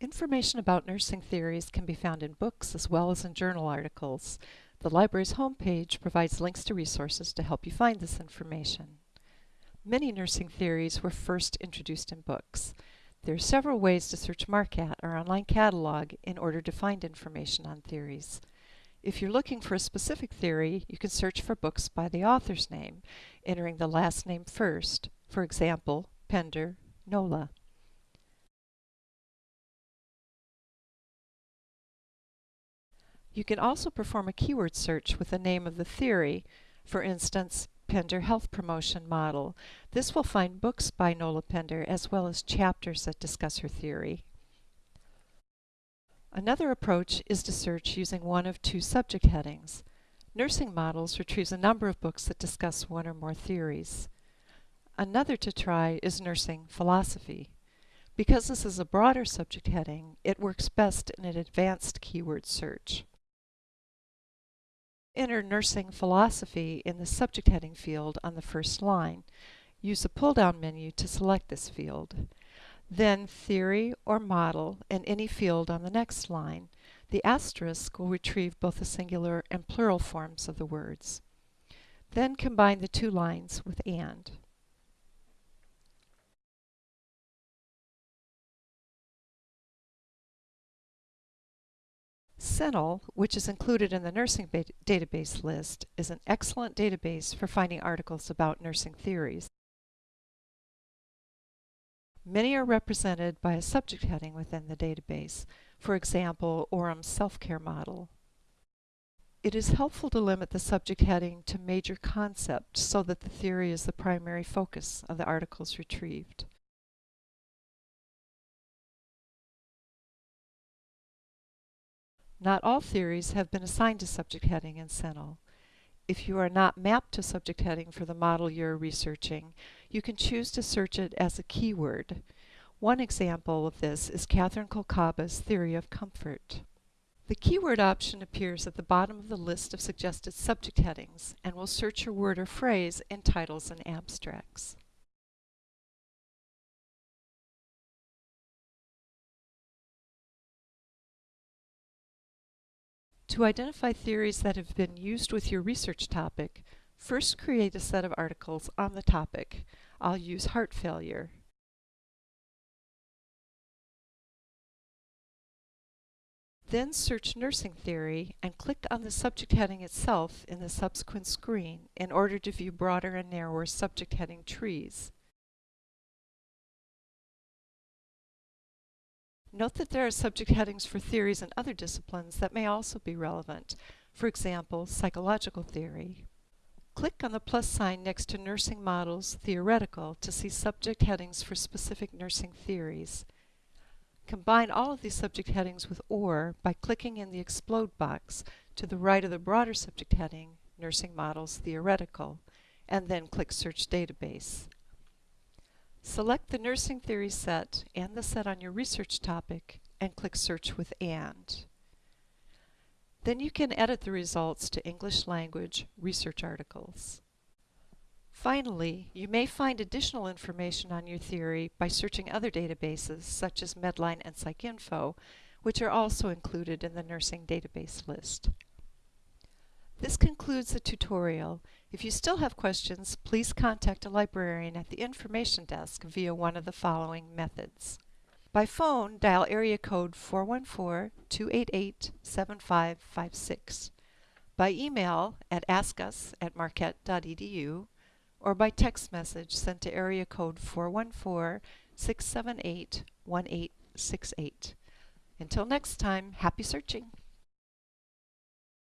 Information about nursing theories can be found in books as well as in journal articles. The library's homepage provides links to resources to help you find this information. Many nursing theories were first introduced in books. There are several ways to search MARCAT, our online catalog, in order to find information on theories. If you're looking for a specific theory, you can search for books by the author's name, entering the last name first, for example, Pender, Nola. You can also perform a keyword search with the name of the theory, for instance, Pender Health Promotion Model. This will find books by Nola Pender as well as chapters that discuss her theory. Another approach is to search using one of two subject headings. Nursing Models retrieves a number of books that discuss one or more theories. Another to try is Nursing Philosophy. Because this is a broader subject heading, it works best in an advanced keyword search. Enter Nursing Philosophy in the subject heading field on the first line. Use the pull-down menu to select this field. Then Theory or Model in any field on the next line. The asterisk will retrieve both the singular and plural forms of the words. Then combine the two lines with AND. CINAHL, which is included in the nursing database list, is an excellent database for finding articles about nursing theories. Many are represented by a subject heading within the database, for example, Orem's self-care model. It is helpful to limit the subject heading to major concepts so that the theory is the primary focus of the articles retrieved. Not all theories have been assigned to subject heading in CINAHL. If you are not mapped to subject heading for the model you're researching, you can choose to search it as a keyword. One example of this is Katharine Kolcaba's Theory of Comfort. The keyword option appears at the bottom of the list of suggested subject headings and will search your word or phrase in titles and abstracts. To identify theories that have been used with your research topic, first create a set of articles on the topic. I'll use heart failure. Then search nursing theory and click on the subject heading itself in the subsequent screen in order to view broader and narrower subject heading trees. Note that there are subject headings for theories in other disciplines that may also be relevant, for example, psychological theory. Click on the plus sign next to Nursing Models Theoretical to see subject headings for specific nursing theories. Combine all of these subject headings with OR by clicking in the Explode box to the right of the broader subject heading, Nursing Models Theoretical, and then click Search Database. Select the nursing theory set and the set on your research topic and click Search with AND. Then you can edit the results to English language research articles. Finally, you may find additional information on your theory by searching other databases such as Medline and PsycInfo, which are also included in the nursing database list. This concludes the tutorial. If you still have questions, please contact a librarian at the information desk via one of the following methods. By phone, dial area code 414-288-7556. By email at askus at marquette.edu or by text message sent to area code 414-678-1868. Until next time, happy searching!